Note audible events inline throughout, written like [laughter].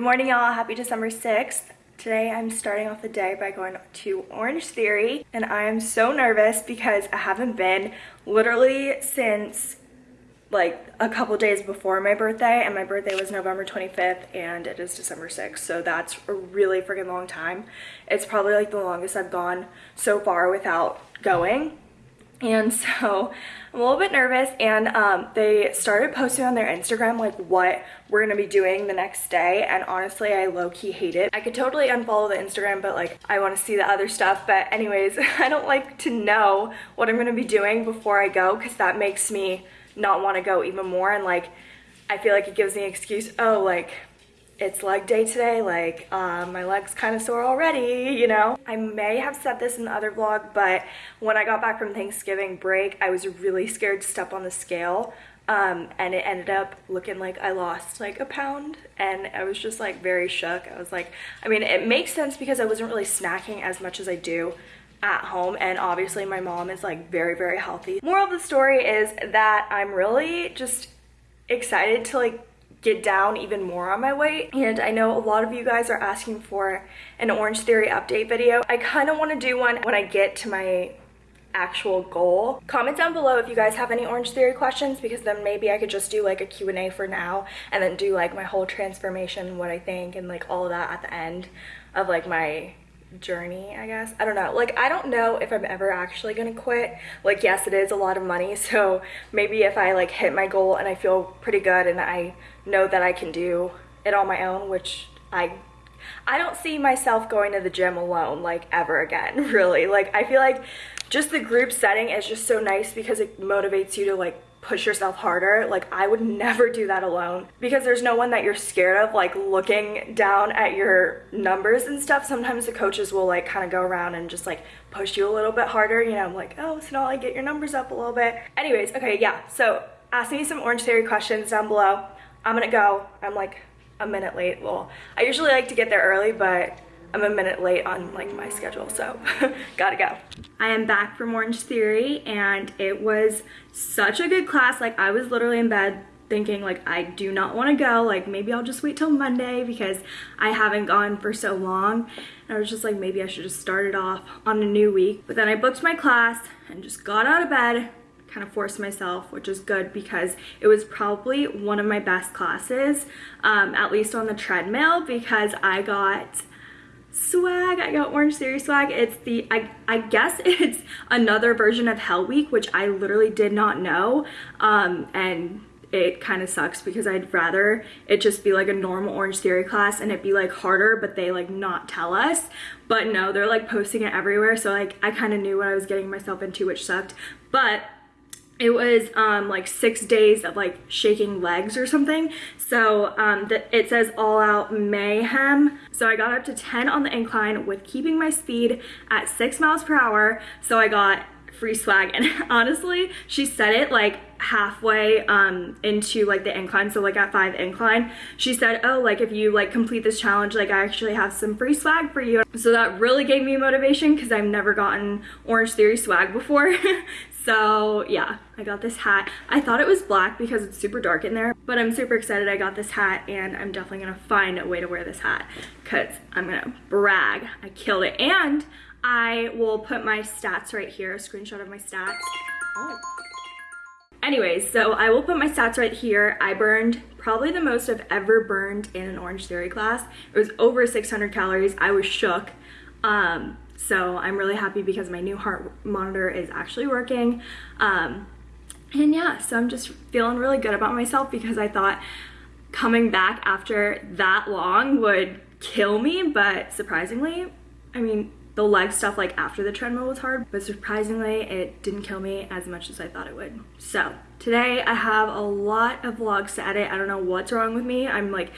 Good morning, y'all. Happy December 6th. Today I'm starting off the day by going to Orange Theory and I am so nervous because I haven't been literally since like a couple days before my birthday and my birthday was November 25th and it is December 6th so that's a really freaking long time. It's probably like the longest I've gone so far without going and [laughs] so I'm a little bit nervous and um, they started posting on their Instagram like what we're gonna be doing the next day and honestly I low-key hate it. I could totally unfollow the Instagram but like I want to see the other stuff but anyways [laughs] I don't like to know what I'm gonna be doing before I go because that makes me not want to go even more and like I feel like it gives me an excuse oh like it's leg day today, like um, my leg's kind of sore already, you know? I may have said this in the other vlog, but when I got back from Thanksgiving break, I was really scared to step on the scale. Um, and it ended up looking like I lost like a pound and I was just like very shook. I was like, I mean, it makes sense because I wasn't really snacking as much as I do at home and obviously my mom is like very, very healthy. Moral of the story is that I'm really just excited to like get down even more on my weight and I know a lot of you guys are asking for an Orange Theory update video. I kind of want to do one when I get to my actual goal. Comment down below if you guys have any Orange Theory questions because then maybe I could just do like a Q&A for now and then do like my whole transformation, what I think and like all of that at the end of like my journey i guess. I don't know. Like i don't know if i'm ever actually gonna quit. Like yes it is a lot of money [laughs] so maybe if i like hit my goal and i feel pretty good and i know that i can do it on my own which i i don't see myself going to the gym alone like ever again [laughs] really. Like i feel like just the group setting is just so nice because it motivates you to like push yourself harder. Like I would never do that alone because there's no one that you're scared of like looking down at your numbers and stuff. Sometimes the coaches will like kind of go around and just like push you a little bit harder. You know, I'm like, oh, so now I get your numbers up a little bit. Anyways, okay, yeah. So ask me some Orange Theory questions down below. I'm gonna go. I'm like a minute late. Well, I usually like to get there early, but I'm a minute late on like my schedule, so [laughs] gotta go. I am back from Orange Theory and it was such a good class. Like I was literally in bed thinking like I do not want to go like maybe I'll just wait till Monday because I haven't gone for so long and I was just like maybe I should just start it off on a new week but then I booked my class and just got out of bed kind of forced myself which is good because it was probably one of my best classes um, at least on the treadmill because I got swag i got orange theory swag it's the i i guess [laughs] it's another version of hell week which i literally did not know um and it kind of sucks because I'd rather it just be like a normal Orange Theory class and it be like harder, but they like not tell us. But no, they're like posting it everywhere. So like I kind of knew what I was getting myself into, which sucked. But it was um, like six days of like shaking legs or something. So um, it says all out mayhem. So I got up to 10 on the incline with keeping my speed at six miles per hour. So I got free swag and [laughs] honestly she said it like halfway um into like the incline so like at five incline she said oh like if you like complete this challenge like i actually have some free swag for you so that really gave me motivation because i've never gotten orange theory swag before [laughs] So yeah, I got this hat. I thought it was black because it's super dark in there, but I'm super excited I got this hat and I'm definitely gonna find a way to wear this hat because I'm gonna brag. I killed it. And I will put my stats right here, a screenshot of my stats. Oh. Anyways, so I will put my stats right here. I burned probably the most I've ever burned in an Orange Theory class. It was over 600 calories. I was shook. Um, so I'm really happy because my new heart monitor is actually working. Um, and yeah, so I'm just feeling really good about myself because I thought coming back after that long would kill me, but surprisingly, I mean, the leg stuff like after the treadmill was hard, but surprisingly it didn't kill me as much as I thought it would. So today I have a lot of vlogs to edit. I don't know what's wrong with me. I'm like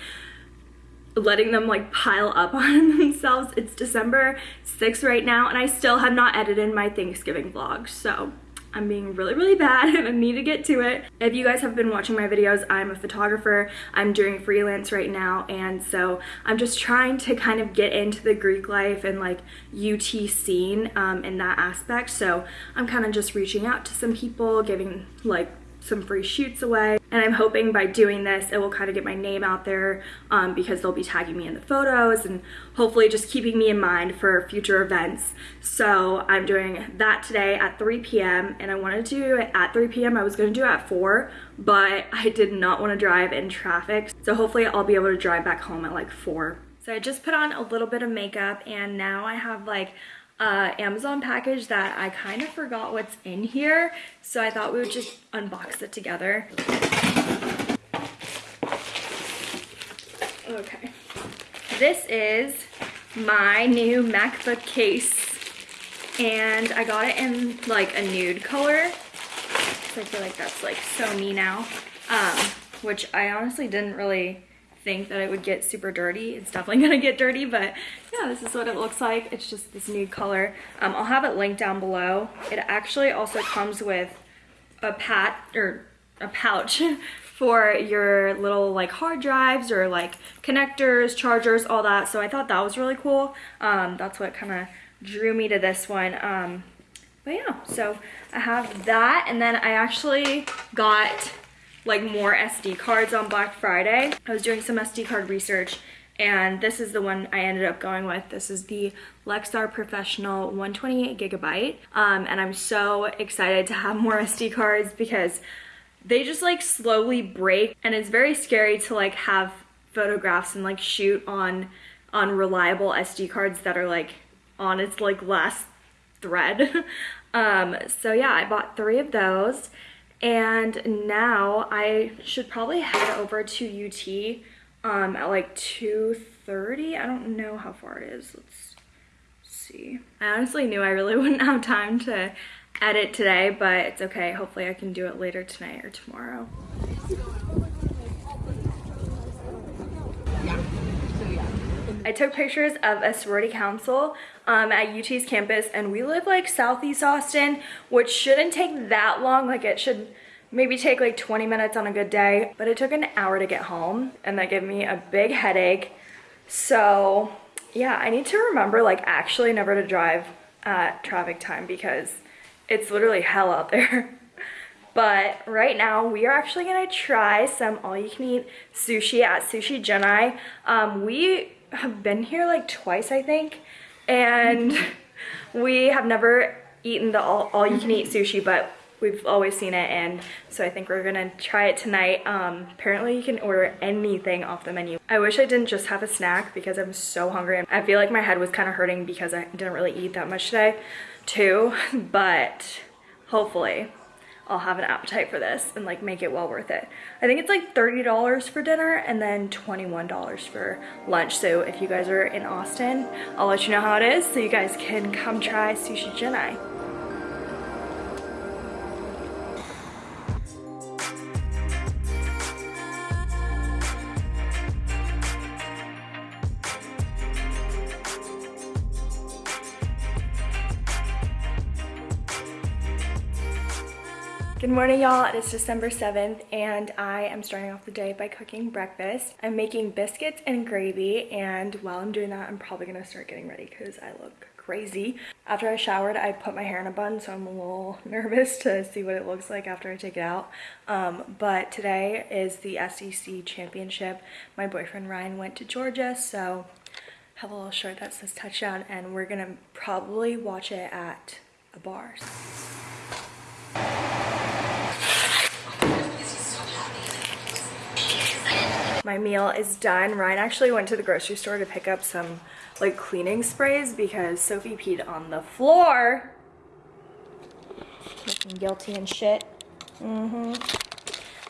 letting them like pile up [laughs] on themselves. It's December 6th right now and I still have not edited my Thanksgiving vlog. So I'm being really, really bad [laughs] and I need to get to it. If you guys have been watching my videos, I'm a photographer. I'm doing freelance right now. And so I'm just trying to kind of get into the Greek life and like UT scene um, in that aspect. So I'm kind of just reaching out to some people, giving like some free shoots away. And I'm hoping by doing this, it will kind of get my name out there um, because they'll be tagging me in the photos and hopefully just keeping me in mind for future events. So I'm doing that today at 3 p.m. and I wanted to do it at 3 p.m. I was gonna do it at 4, but [laughs] I did not want to drive in traffic. So hopefully I'll be able to drive back home at like 4. So I just put on a little bit of makeup and now I have like uh, Amazon package that I kind of forgot what's in here. So I thought we would just unbox it together. Okay. This is my new MacBook case. And I got it in like a nude color. So I feel like that's like so me now. Um, which I honestly didn't really think that it would get super dirty. It's definitely [laughs] gonna get dirty, but yeah, this is what it looks like. It's just this nude color. Um, I'll have it linked down below. It actually also comes with a pat or a pouch [laughs] for your little like hard drives or like connectors, chargers, all that. So I thought that was really cool. Um, that's what kind of drew me to this one. Um, but yeah, so I have that and then I actually got like more SD cards on Black Friday. I was doing some SD card research and this is the one I ended up going with. This is the Lexar Professional 128 gigabyte. Um, and I'm so excited to have more SD cards because they just like slowly break and it's very scary to like have photographs and like shoot on on reliable SD cards that are like on its like last thread. [laughs] um, so yeah, I bought three of those and now I should probably head over to UT um, at like 2.30. I don't know how far it is. Let's see. I honestly knew I really [laughs] wouldn't have time to edit today, but it's okay. Hopefully I can do it later tonight or tomorrow. I took pictures of a sorority council um, at UT's campus and we live like southeast Austin, which shouldn't take that long. Like it should maybe take like 20 minutes on a good day, but it took an hour to get home and that gave me a big headache. So yeah, I need to remember like actually never to drive at traffic time because it's literally hell out there. [laughs] But right now we are actually gonna try some all-you-can-eat sushi at Sushi Junai. Um, we have been here like twice, I think, and [laughs] we have never eaten the all, all you can eat [laughs] sushi, but we've always seen it and so I think we're gonna try it tonight. Um, apparently you can order anything off the menu. I wish I didn't just have a snack because I'm so hungry. I feel like my head was kind of hurting because I didn't really eat that much today too, [laughs] but hopefully I'll have an appetite for this and like make it well worth it. I think it's like $30 for dinner and then $21 for lunch. So if you guys are in Austin, I'll let you know how it is so you guys can come try Sushi Junai. Good morning y'all, it is December 7th and I am starting off the day by cooking breakfast. I'm making biscuits and gravy and while I'm doing that I'm probably gonna start getting ready because I look crazy. After I showered I put my hair in a bun so I'm a little [laughs] nervous to see what it looks like after I take it out. Um, but today is the SEC championship. My boyfriend Ryan went to Georgia so I have a little shirt that says touchdown and we're gonna probably watch it at a bar. My meal is done. Ryan actually went to the grocery store to pick up some like cleaning sprays because Sophie peed on the floor. Looking guilty and shit. Mm-hmm.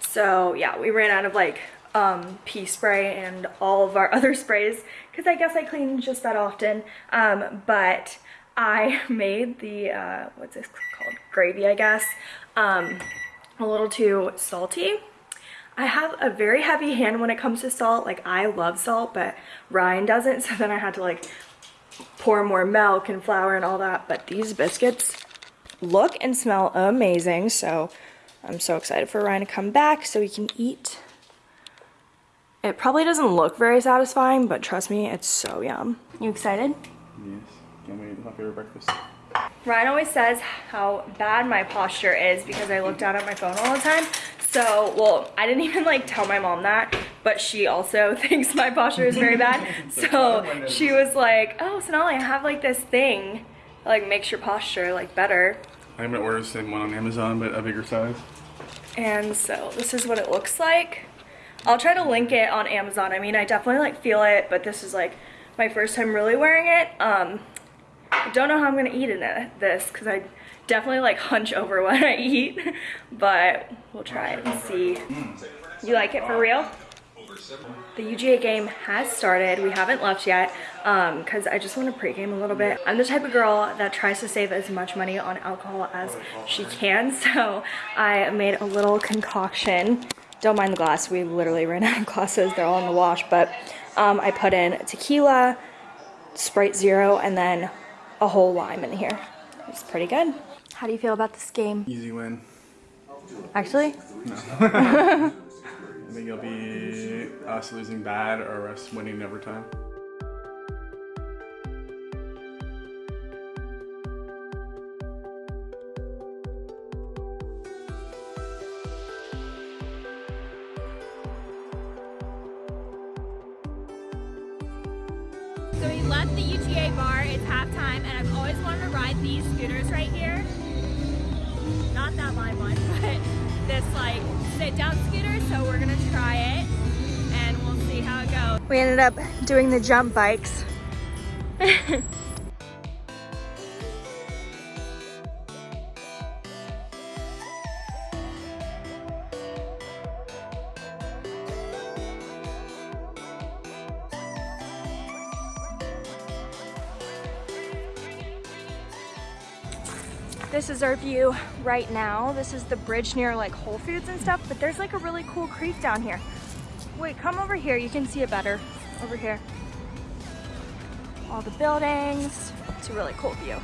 So yeah, we ran out of like um, pee spray and all of our [laughs] other sprays because I guess I clean just that often. Um, but I [laughs] made the, uh, what's this called? Gravy, I guess. Um, a little too salty I have a very heavy hand when it comes to salt. Like I love salt, but Ryan doesn't. [laughs] So then I had to like pour more milk and flour and all that. But these biscuits look and smell amazing. So I'm so excited for Ryan to come back so we can eat. It probably doesn't look very satisfying, but trust me, it's so yum. You excited? Yes. Yummy, my favorite breakfast. Ryan always says how bad my posture is because I look down at my phone all the time. So, well, I didn't [laughs] even like tell my mom that, but she also [laughs] thinks my posture is very bad. [laughs] So she was like, oh, Sonali, I have like this thing, that, like makes your posture like better. I'm gonna order the same one on Amazon, but a bigger size. And so this is what it looks like. I'll try to link it on Amazon. I mean, I definitely like feel it, but this is like my first time really wearing it. Um, I don't know how I'm gonna eat in it, this because I definitely like hunch over when I eat, but we'll try it and see. You like it for real? The UGA game has started. We haven't left yet because um, I just want to pregame a little bit. I'm the type of girl that tries to save as much money on alcohol as she can. [laughs] So I made a little concoction. Don't mind the glass. We literally ran out of glasses. They're all in the wash. But um, I put in tequila, Sprite Zero, and then a whole lime in here. It's pretty good. How do you feel about this game? Easy win. Actually? No. [laughs] I think it'll be us losing bad or us winning in overtime. We ended up doing the jump bikes. this is our view right now. This is the bridge near like Whole Foods and stuff, but there's like a really cool creek down here. Wait, come over here. You can see it better over here. All the buildings. It's a really cool view.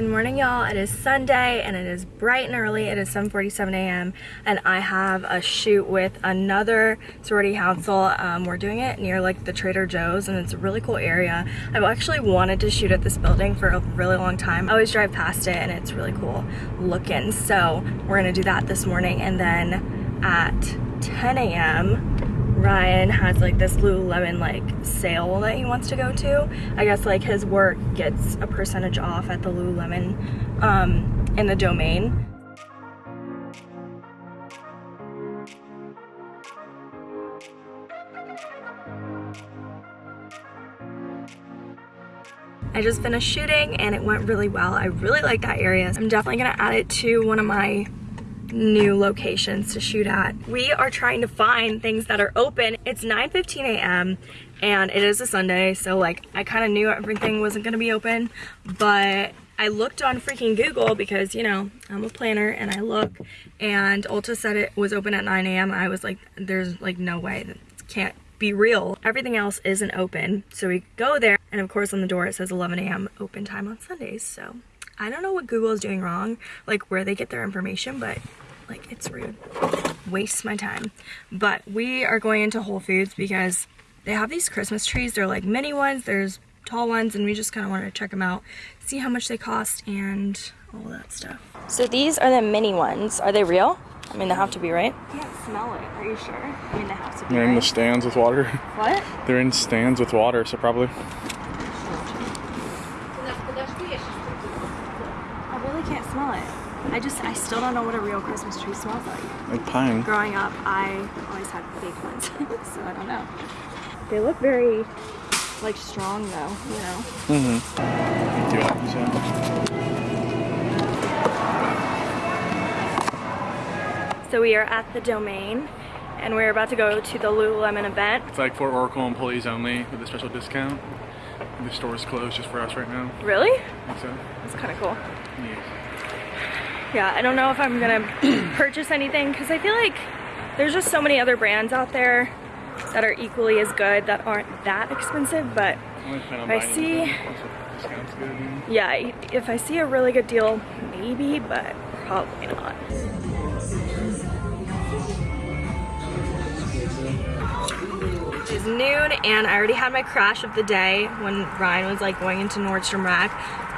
Good morning, y'all. It is Sunday and it is bright and early. It is 7.47 a.m. and I have a shoot with another sorority council. Um, we're doing it near like the Trader Joe's and it's a really cool area. I've actually wanted to shoot at this building for a really long time. I always drive past it and it's really cool looking. So we're gonna do that this morning and then at 10 a.m. Ryan has like this Lululemon like sale that he wants to go to. I guess like his work gets a percentage off at the Lululemon um, in the domain. I just finished shooting and it went really well. I really like that area. I'm definitely gonna add it to one of my new locations to shoot at. We are trying to find things that are open. It's 9.15 a.m. and it is a Sunday, so like I kind of knew everything wasn't gonna be open, but I looked on freaking Google because, you know, I'm a planner and I look and Ulta said it was open at 9 a.m. I was like, there's like no way, that can't be real. Everything else isn't open. So we go there and of course on the door it says 11 a.m. open time on Sundays. So I don't know what Google is doing wrong, like where they get their information, but like it's rude. Wastes my time. But we are going into Whole Foods because they have these Christmas trees. They're like mini ones, there's tall ones, and we just kind of wanted to check them out, see how much they cost, and all that stuff. So these are the mini ones. Are they real? I mean, they have to be, right? I can't smell it. Are you sure? I mean, they have to be, They're in right? the stands with water. What? [laughs] They're in stands with water, so probably. I really can't smell it. I just, I still don't know what a real Christmas tree smells like. Like pine. Growing up, I always had fake ones, [laughs] so I don't know. They look very, like, strong though, you know? Mm-hmm. Do you So we are at the Domain, and we're about to go to the Lululemon event. It's like for Oracle employees only with a special discount. The store is closed just for us right now. Really? I think so. That's kind of cool. Yes. Yeah, I don't know if I'm gonna [clears throat] purchase anything because I feel like there's just so many other brands out there that are equally as good that aren't that expensive, but Only plan on I see- them once the discount's good. yeah, if I see a really good deal, maybe, but probably not. It's noon and I already had my crash of the day when Ryan was like going into Nordstrom Rack.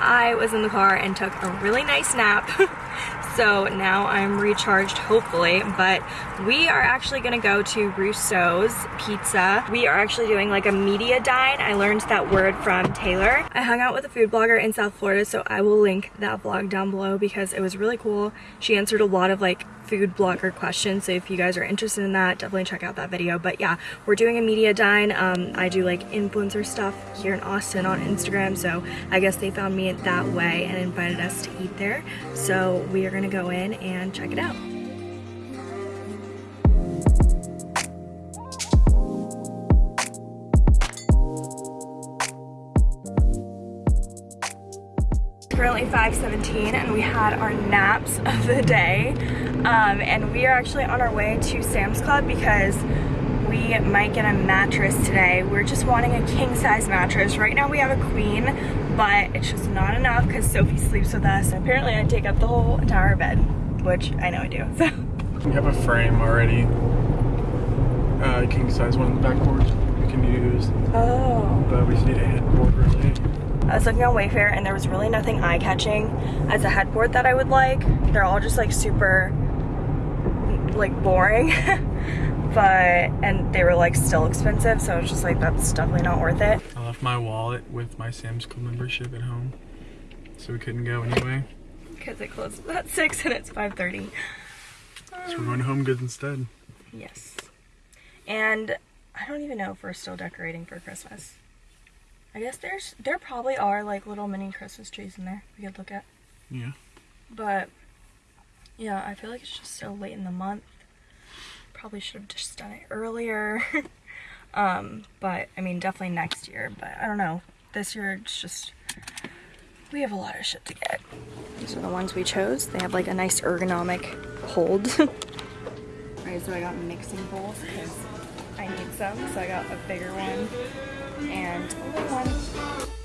I was in the car and took a really nice nap. [laughs] so now I'm recharged hopefully, but we are actually gonna go to Rousseau's Pizza. We are actually doing like a media dine. I learned that word from Taylor. I hung out with a food blogger in South Florida, so I will link that vlog down below because it was really cool. She answered a lot of like food blogger questions. So if you guys are interested in that, definitely check out that video. But yeah, we're doing a media dine. Um, I do like influencer stuff here in Austin on Instagram. So I guess they found me that way and invited us to eat there. So we are gonna go in and check it out. currently 5:17 and we had our naps of the day um, and we are actually on our way to Sam's Club because we might get a mattress today we're just wanting a king size mattress right now we have a queen but it's just not enough because Sophie sleeps with us and apparently I take up the whole entire bed which I know I do so We have a frame already. Uh, king size one in the backboard we can use, oh but we just need a headboard really. I was looking on Wayfair and there was really nothing eye-catching as a headboard that I would like. They're all just like super like boring. [laughs] but and they were like still expensive, so I was just like that's definitely not worth it. I left my wallet with my Sam's Club membership at home, so we couldn't go anyway. Because it closes at six and it's 5:30. So we're going to Home Goods instead. Yes. And I don't even know if we're still decorating for Christmas. I guess there's there probably are like little mini Christmas trees in there we could look at. Yeah. But yeah, I feel like it's just so late in the month. Probably should have just done it earlier. [laughs] um, but I mean, definitely next year. But I don't know. This year it's just we have a lot of shit to get. These are the ones we chose. They have like a nice ergonomic hold. [laughs] Alright, so I got mixing bowls because I need some. So I got a bigger one and a little one.